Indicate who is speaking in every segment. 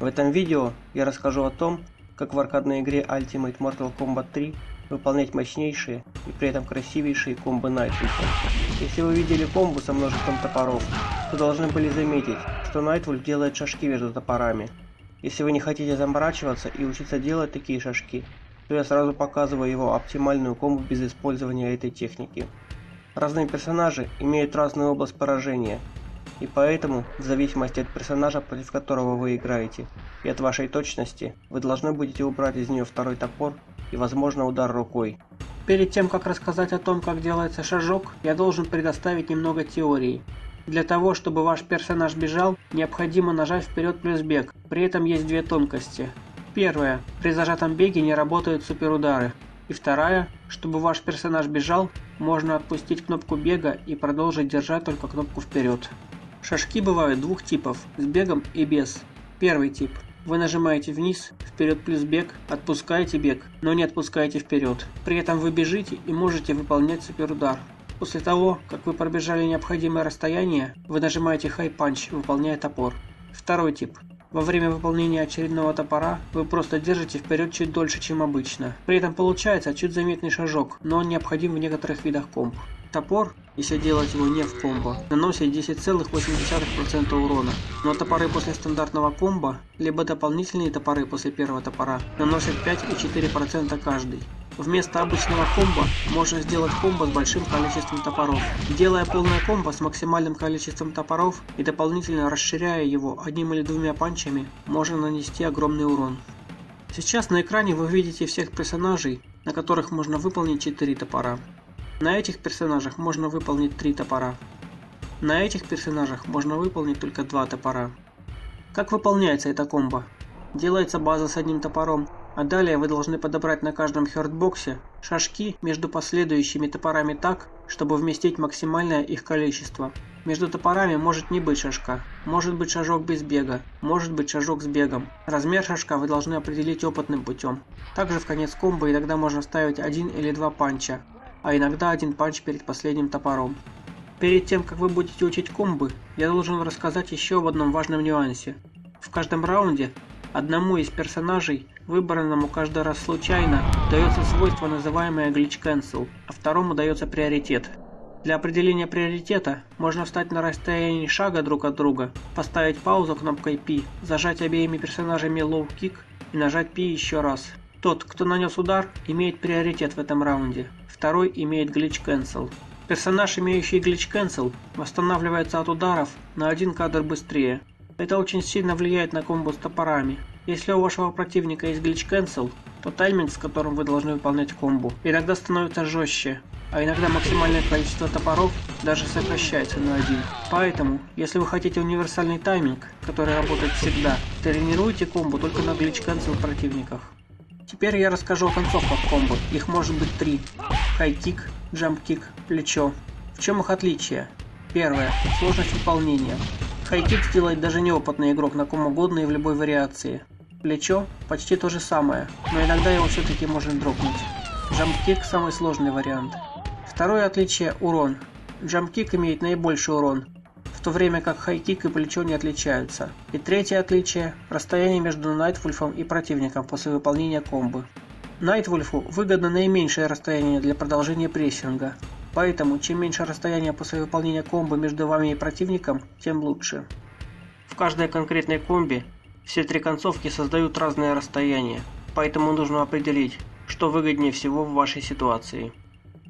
Speaker 1: В этом видео я расскажу о том, как в аркадной игре Ultimate Mortal Kombat 3 выполнять мощнейшие и при этом красивейшие комбо Найтвульфа. Если вы видели комбо со множеством топоров, то должны были заметить, что Найтвульф делает шажки между топорами. Если вы не хотите заморачиваться и учиться делать такие шажки, то я сразу показываю его оптимальную комбо без использования этой техники. Разные персонажи имеют разную область поражения, и поэтому, в зависимости от персонажа, против которого вы играете, и от вашей точности, вы должны будете убрать из нее второй топор и, возможно, удар рукой.
Speaker 2: Перед тем, как рассказать о том, как делается шажок, я должен предоставить немного теории. Для того, чтобы ваш персонаж бежал, необходимо нажать вперед плюс бег. При этом есть две тонкости. Первая. При зажатом беге не работают суперудары. И вторая. Чтобы ваш персонаж бежал, можно отпустить кнопку бега и продолжить держать только кнопку вперед. Шажки бывают двух типов, с бегом и без. Первый тип. Вы нажимаете вниз, вперед плюс бег, отпускаете бег, но не отпускаете вперед. При этом вы бежите и можете выполнять суперудар. После того, как вы пробежали необходимое расстояние, вы нажимаете High Punch, выполняя топор. Второй тип. Во время выполнения очередного топора вы просто держите вперед чуть дольше, чем обычно. При этом получается чуть заметный шажок, но он необходим в некоторых видах комп. Топор, если делать его не в комбо, наносит 10,8% урона, но топоры после стандартного комбо, либо дополнительные топоры после первого топора, наносят 5,4% каждый. Вместо обычного комбо можно сделать комбо с большим количеством топоров. Делая полное комбо с максимальным количеством топоров и дополнительно расширяя его одним или двумя панчами, можно нанести огромный урон. Сейчас на экране вы видите всех персонажей, на которых можно выполнить 4 топора. На этих персонажах можно выполнить 3 топора. На этих персонажах можно выполнить только 2 топора. Как выполняется эта комбо? Делается база с одним топором, а далее вы должны подобрать на каждом хёртбоксе шажки между последующими топорами так, чтобы вместить максимальное их количество. Между топорами может не быть шажка, может быть шажок без бега, может быть шажок с бегом. Размер шажка вы должны определить опытным путем. Также в конец комбо иногда можно ставить один или два панча, а иногда один панч перед последним топором. Перед тем, как вы будете учить комбы, я должен рассказать еще об одном важном нюансе. В каждом раунде Одному из персонажей, выбранному каждый раз случайно, дается свойство, называемое Glitch Cancel, а второму дается приоритет. Для определения приоритета можно встать на расстоянии шага друг от друга, поставить паузу кнопкой P, зажать обеими персонажами Low Kick и нажать P еще раз. Тот, кто нанес удар, имеет приоритет в этом раунде, второй имеет Glitch Cancel. Персонаж, имеющий Glitch Cancel, восстанавливается от ударов на один кадр быстрее, это очень сильно влияет на комбо с топорами. Если у вашего противника есть глич cancel, то тайминг, с которым вы должны выполнять комбо, иногда становится жестче, а иногда максимальное количество топоров даже сокращается на один. Поэтому, если вы хотите универсальный тайминг, который работает всегда, тренируйте комбо только на глич cancel противниках. Теперь я расскажу о концовках комбо, их может быть три. High kick, jump kick, плечо. В чем их отличие? Первое. Сложность выполнения. High kick сделает даже неопытный игрок на ком угодно и в любой вариации. Плечо почти то же самое, но иногда его все-таки можно дропнуть. Jump kick самый сложный вариант. Второе отличие – урон. Jump kick имеет наибольший урон, в то время как high kick и плечо не отличаются. И третье отличие – расстояние между Найтвульфом и противником после выполнения комбы. Найтвульфу выгодно наименьшее расстояние для продолжения прессинга, Поэтому, чем меньше расстояние после выполнения комбо между вами и противником, тем лучше. В каждой конкретной комбе все три концовки создают разное расстояние, поэтому нужно определить, что выгоднее всего в вашей ситуации.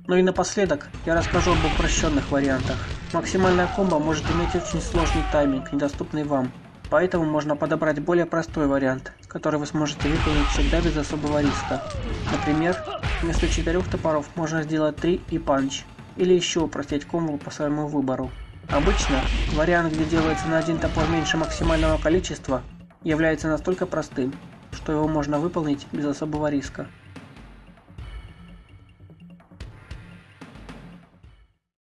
Speaker 2: Ну и напоследок, я расскажу об упрощенных вариантах. Максимальная комбо может иметь очень сложный тайминг, недоступный вам, поэтому можно подобрать более простой вариант, который вы сможете выполнить всегда без особого риска. Например, Вместо четырех топоров можно сделать три и панч, или еще упростить комбо по своему выбору. Обычно, вариант, где делается на один топор меньше максимального количества, является настолько простым, что его можно выполнить без особого риска.